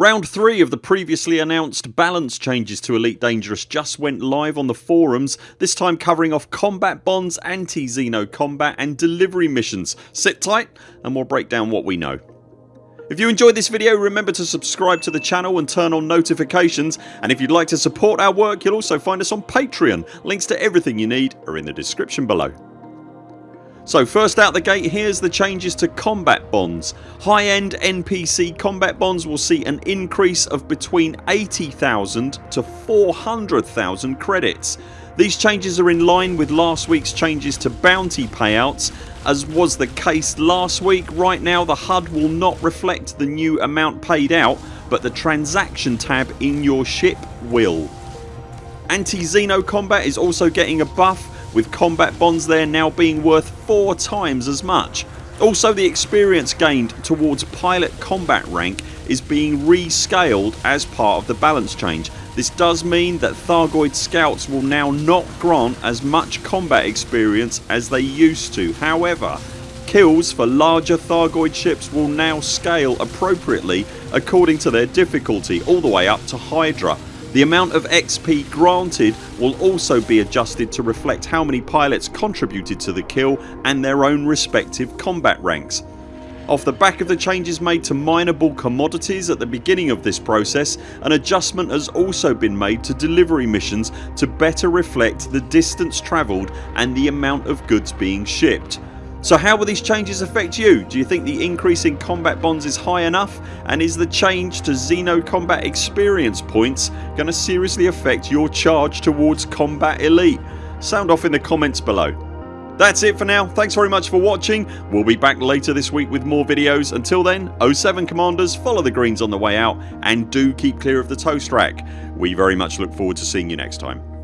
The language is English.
Round 3 of the previously announced balance changes to Elite Dangerous just went live on the forums this time covering off combat bonds, anti-Xeno combat and delivery missions. Sit tight and we'll break down what we know. If you enjoyed this video remember to subscribe to the channel and turn on notifications and if you'd like to support our work you'll also find us on Patreon. Links to everything you need are in the description below. So first out the gate here's the changes to combat bonds. High end NPC combat bonds will see an increase of between 80,000 to 400,000 credits. These changes are in line with last weeks changes to bounty payouts as was the case last week. Right now the HUD will not reflect the new amount paid out but the transaction tab in your ship will. Anti-Xeno combat is also getting a buff with combat bonds there now being worth 4 times as much. Also the experience gained towards pilot combat rank is being rescaled as part of the balance change. This does mean that Thargoid scouts will now not grant as much combat experience as they used to. However kills for larger Thargoid ships will now scale appropriately according to their difficulty all the way up to Hydra the amount of XP granted will also be adjusted to reflect how many pilots contributed to the kill and their own respective combat ranks. Off the back of the changes made to mineable commodities at the beginning of this process an adjustment has also been made to delivery missions to better reflect the distance travelled and the amount of goods being shipped. So how will these changes affect you? Do you think the increase in combat bonds is high enough and is the change to Xeno combat experience points going to seriously affect your charge towards combat elite? Sound off in the comments below. That's it for now. Thanks very much for watching. We'll be back later this week with more videos. Until then 0 7 CMDRs follow the greens on the way out and do keep clear of the toast rack. We very much look forward to seeing you next time.